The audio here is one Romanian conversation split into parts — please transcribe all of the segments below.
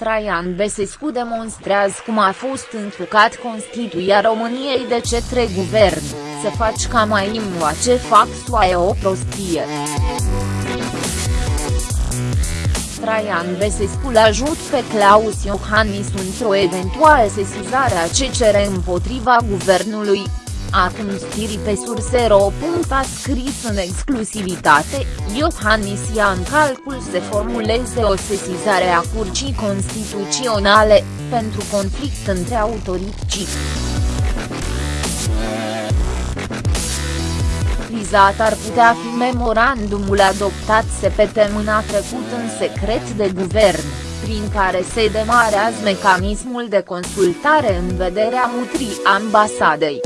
Traian Besescu demonstrează cum a fost încălcat Constituția României de cetre guvern, să faci ca mai ce fac e o prostie. Traian Besescu l-ajut pe Claus Iohannis într-o eventuală sesizare a CCR împotriva guvernului, Acum stiri pe sursero. A scris în exclusivitate, Iohannis ia în calcul să formuleze o sesizare a Curcii Constituționale, pentru conflict între autorități. Vizat ar putea fi memorandumul adoptat săptămâna trecut în secret de guvern, prin care se demarează mecanismul de consultare în vederea mutrii ambasadei.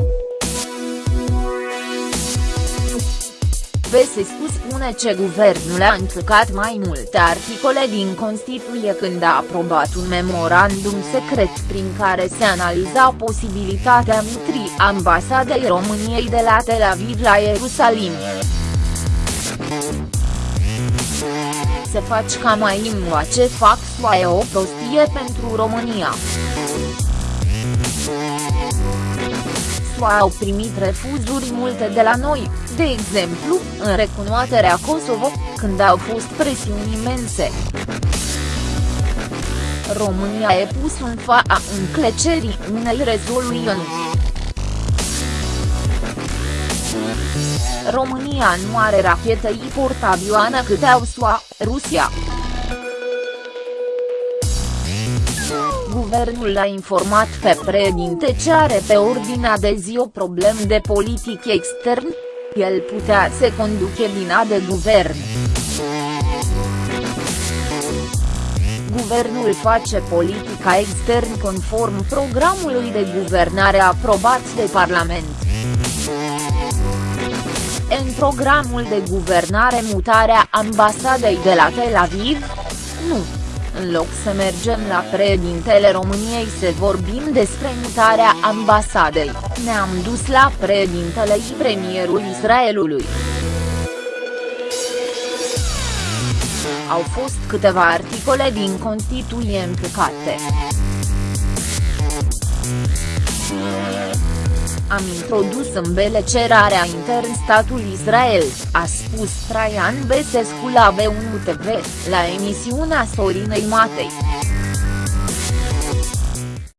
Besescu spune ce guvernul a încălcat mai multe articole din Constituție când a aprobat un memorandum secret prin care se analiza posibilitatea mutrii ambasadei României de la Tel Aviv la Ierusalim. Se faci ca mai ce fac e o prostie pentru România. SUA au primit refuzuri multe de la noi, de exemplu, în recunoașterea Kosovo, când au fost presiuni imense. România e pus în fața înclecerii unei rezoluții. România nu are rachete portavioană cât au SUA, Rusia. Guvernul a informat pe președinte ce are pe ordinea de zi o problemă de politic extern, el putea să conduce bina de guvern. Guvernul face politica extern conform programului de guvernare aprobat de Parlament. În programul de guvernare mutarea ambasadei de la Tel Aviv? Nu. În loc să mergem la președintele României să vorbim despre mutarea ambasadei, ne-am dus la președintele și premierul Israelului. Au fost câteva articole din Constituție încălcate. Am introdus în bele cerarea intern statul Israel, a spus Traian Besescu la B1 TV, la emisiunea Sorinei Matei.